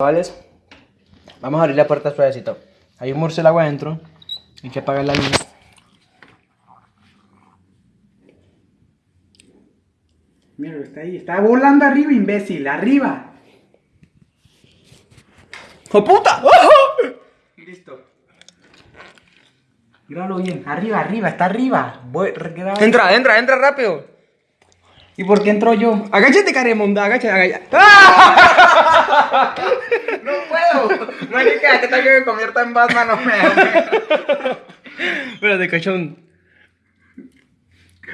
Chavales, vamos a abrir la puerta suavecito. Hay un murciélago adentro. Hay que apagar la luz. Mira, está ahí. Está volando arriba, imbécil. Arriba. ¡Oh puta! Listo. Grábalo bien. Arriba, arriba. Está arriba. Voy. Entra, entra, entra rápido. ¿Y por qué entro yo? Agáchate, Caremonda, agáchate, agáchate. No puedo. Marica, que tal que me convierta en Batman? No me Espérate, cachón.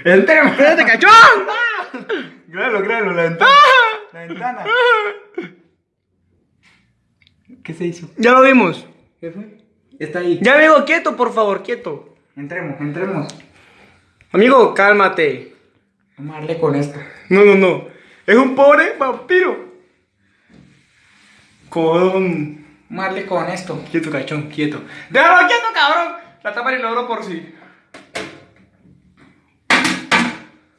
Entremos. Espérate, cachón. Grábalo, grábalo. La ventana. La ventana. ¿Qué se hizo? Ya lo vimos. ¿Qué fue? Está ahí. Ya, amigo, quieto, por favor, quieto. Entremos, entremos. Amigo, cálmate. Vamos a darle con esto. No, no, no. Es un pobre vampiro. A darle con esto. Quieto, cachón, quieto. Déjalo quieto, cabrón. La tapa y logro por sí.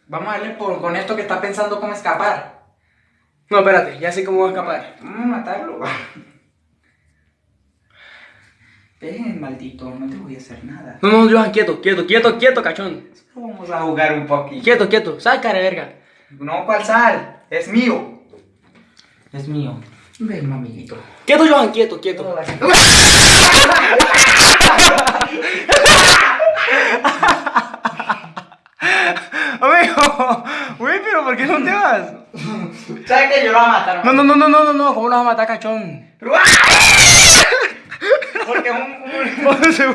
Vamos a darle por, con esto que está pensando cómo escapar. No, espérate, ya sé cómo va a escapar. Vamos a matarlo. Ven, maldito, no te voy a hacer nada. No, no, Johan, quieto, quieto, quieto, quieto, cachón. Vamos a jugar un poquito. Quieto, quieto. Sal, cara verga. No, ¿cuál sal? Es mío. Es mío. Ven, mamiguito. Quieto, Johan, quieto, quieto. Amigo, güey, pero ¿por qué no te vas? ¿Sabes que yo lo voy a matar? No, no, no, no, no, no, no, ¿cómo lo vas a matar, cachón? Porque un, un- ¿Dónde se?